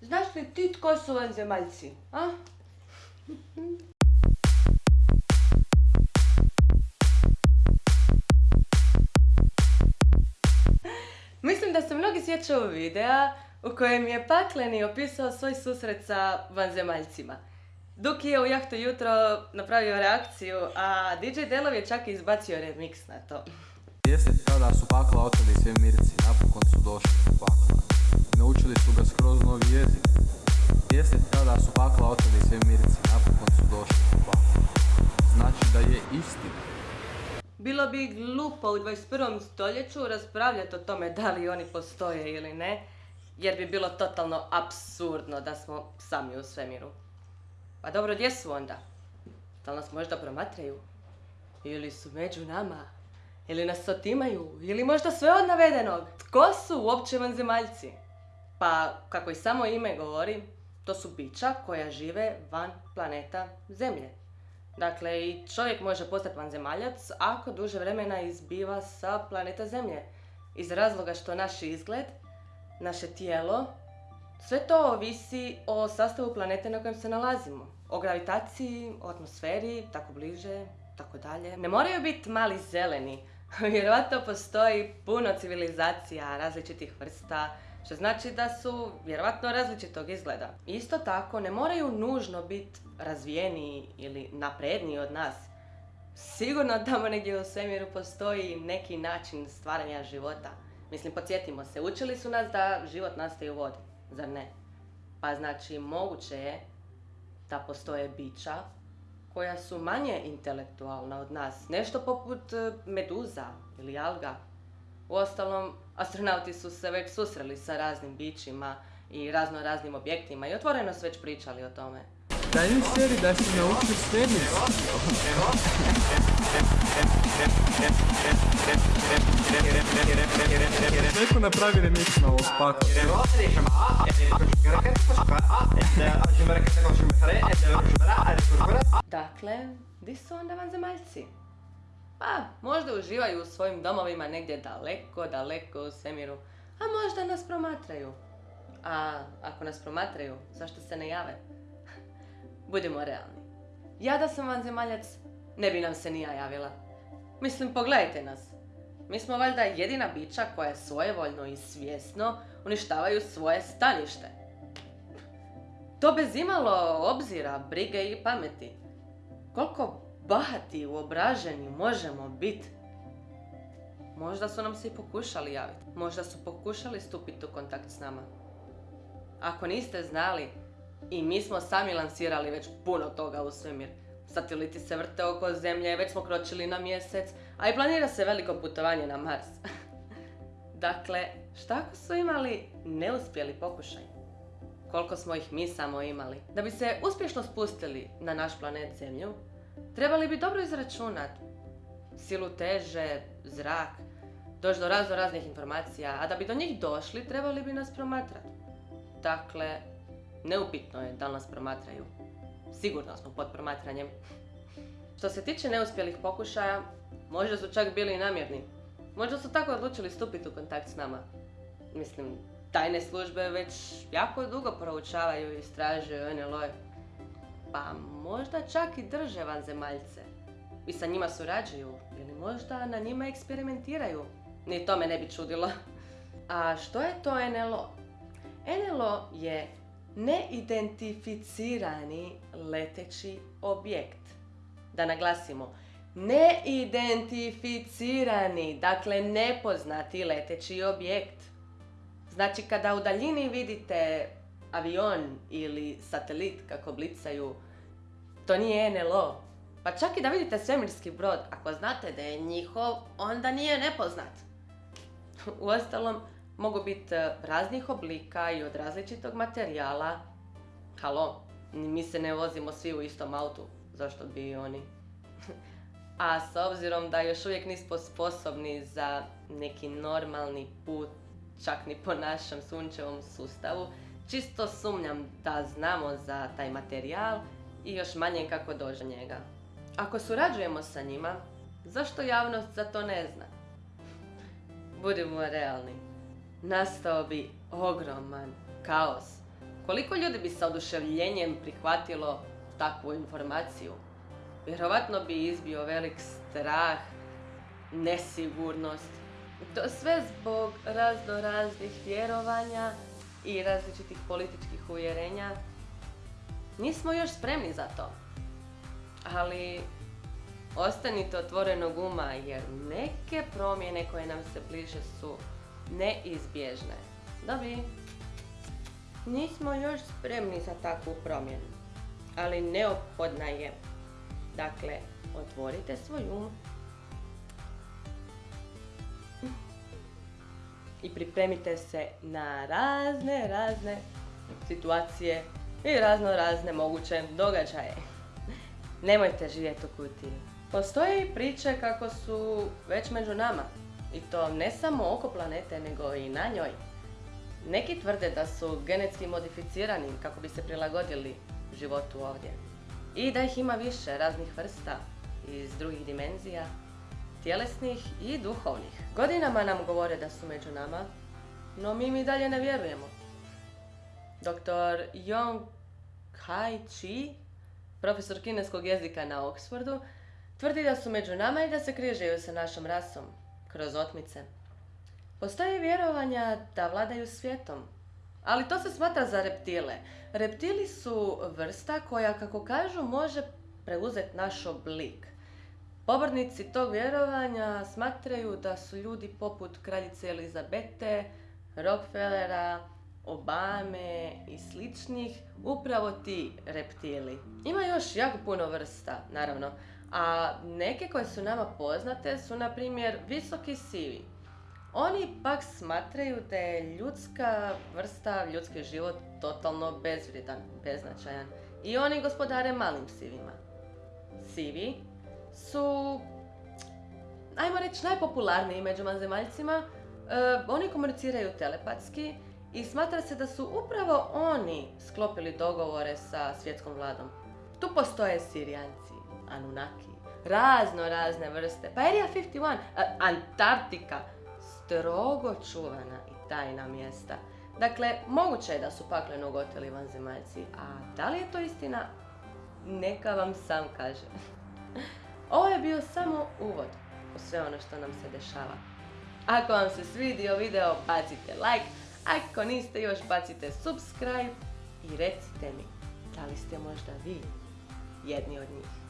Znaš li ti tko su vanzemaljci, a? Mislim da se mnogi sjećaju videa u kojem je Pakleni opisao svoj susret sa vanzemaljcima. Duki je u jahtu jutro napravio reakciju, a DJ Delov je čak izbacio remix na to. Jeste tada su pakla oteli sve mirci, napokon su došli u pakla. Naučili su ga skroz novi jezik. Jeste tada su pakla oteli sve mirci, napokon su došli pakla. Znači da je istina. Bilo bi glupo u 21. stoljeću raspravljati o tome da li oni postoje ili ne, jer bi bilo totalno apsurdno da smo sami u svemiru. Pa dobro, gdje su onda? Da li nas možda promatraju? Ili su među nama? Ili nas otimaju? Ili možda sve od navedenog? Tko su uopće vanzemaljci? Pa, kako i samo ime govori, to su bića koja žive van planeta Zemlje. Dakle, i čovjek može postati vanzemaljac ako duže vremena izbiva sa planeta Zemlje. Iz razloga što naš izgled, naše tijelo, sve to ovisi o sastavu planete na kojem se nalazimo. O gravitaciji, o atmosferi, tako bliže, tako dalje. Ne moraju biti mali zeleni. Vjerojatno postoji puno civilizacija različitih vrsta, što znači da su vjerojatno različitog izgleda. Isto tako, ne moraju nužno biti razvijeniji ili napredniji od nas. Sigurno tamo negdje u svemiru postoji neki način stvaranja života. Mislim, podsjetimo se, učili su nas da život nastaje u vodi, zar ne? Pa znači, moguće je da postoje bića koja su manje intelektualna od nas. Nešto poput e, meduza ili alga. Uostalom, astronauti su se već susreli sa raznim bićima i razno raznim objektima i otvoreno su već pričali o tome. Daj mi seri da si naučio svemirski. Neko napravi remix na ovog pakla. Dakle, di su onda vanzemaljci? Pa, možda uživaju u svojim domovima negdje daleko, daleko u svemiru, a možda nas promatraju. A ako nas promatraju, zašto se ne jave? Budimo realni. Ja da sam vanzemaljac, ne bi nam se ni ja javila. Mislim, pogledajte nas. Mi smo valjda jedina bića koja svojevoljno i svjesno uništavaju svoje stanište. To bez imalo obzira, brige i pameti. Koliko bahati, uobraženi možemo biti. Možda su nam se i pokušali javiti. Možda su pokušali stupiti u kontakt s nama. Ako niste znali, i mi smo sami lansirali već puno toga u svemir. Sateliti se vrte oko zemlje, već smo kročili na mjesec, a i planira se veliko putovanje na Mars. dakle, šta ako su imali neuspjeli pokušaj? Koliko smo ih mi samo imali? Da bi se uspješno spustili na naš planet Zemlju, trebali bi dobro izračunati silu teže, zrak, doći do razno raznih informacija, a da bi do njih došli trebali bi nas promatrati. Dakle, Neupitno je da li nas promatraju. Sigurno smo pod promatranjem. Što se tiče neuspjelih pokušaja, možda su čak bili i namjerni. Možda su tako odlučili stupiti u kontakt s nama. Mislim, tajne službe već jako dugo proučavaju i istražuju NLO. Pa možda čak i drže vanzemaljce. I sa njima surađuju. Ili možda na njima eksperimentiraju. Ni to me ne bi čudilo. A što je to NLO? NLO je neidentificirani leteći objekt. Da naglasimo, neidentificirani, dakle nepoznati leteći objekt. Znači kada u daljini vidite avion ili satelit kako blicaju, to nije NLO. Pa čak i da vidite svemirski brod, ako znate da je njihov, onda nije nepoznat. Uostalom, mogu biti e, raznih oblika i od različitog materijala. Halo, mi se ne vozimo svi u istom autu, zašto bi i oni? A s obzirom da još uvijek nismo sposobni za neki normalni put, čak ni po našem sunčevom sustavu, čisto sumnjam da znamo za taj materijal i još manje kako dođe njega. Ako surađujemo sa njima, zašto javnost za to ne zna? Budimo realni nastao bi ogroman kaos Koliko ljudi bi sa oduševljenjem prihvatilo takvu informaciju? Vjerovatno bi izbio velik strah, nesigurnost. To sve zbog razno raznih vjerovanja i različitih političkih uvjerenja. Nismo još spremni za to. Ali ostanite otvorenog uma jer neke promjene koje nam se bliže su neizbježne. Dobi, nismo još spremni za takvu promjenu, ali neophodna je. Dakle, otvorite svoj um i pripremite se na razne, razne situacije i razno razne moguće događaje. Nemojte živjeti u kutiji. Postoje i priče kako su već među nama. I to ne samo oko planete, nego i na njoj. Neki tvrde da su genetski modificirani kako bi se prilagodili životu ovdje. I da ih ima više raznih vrsta iz drugih dimenzija, tjelesnih i duhovnih. Godinama nam govore da su među nama, no mi mi dalje ne vjerujemo. Dr. Yong Kai Chi, profesor kineskog jezika na Oxfordu, tvrdi da su među nama i da se križaju sa našom rasom, kroz otmice. Postoje vjerovanja da vladaju svijetom, ali to se smatra za reptile. Reptili su vrsta koja, kako kažu, može preuzeti naš oblik. Pobornici tog vjerovanja smatraju da su ljudi poput kraljice Elizabete, Rockefellera, Obame i sličnih upravo ti reptili. Ima još jako puno vrsta, naravno, a neke koje su nama poznate su na primjer visoki sivi. Oni pak smatraju da je ljudska vrsta, ljudski život totalno bezvrijedan, beznačajan i oni gospodare malim sivima. Sivi su, ajmo reći, najpopularniji među vanzemaljcima. E, oni komuniciraju telepatski i smatra se da su upravo oni sklopili dogovore sa svjetskom vladom. Tu postoje Sirijanci, Anunnaki, razno razne vrste. Pa Area 51, Antarktika, strogo čuvana i tajna mjesta. Dakle, moguće je da su pakleno goteli vanzemaljci, a da li je to istina? Neka vam sam kaže. Ovo je bio samo uvod u sve ono što nam se dešava. Ako vam se svidio video, bacite like, ako niste još, bacite subscribe i recite mi, da li ste možda vi jedni od njih.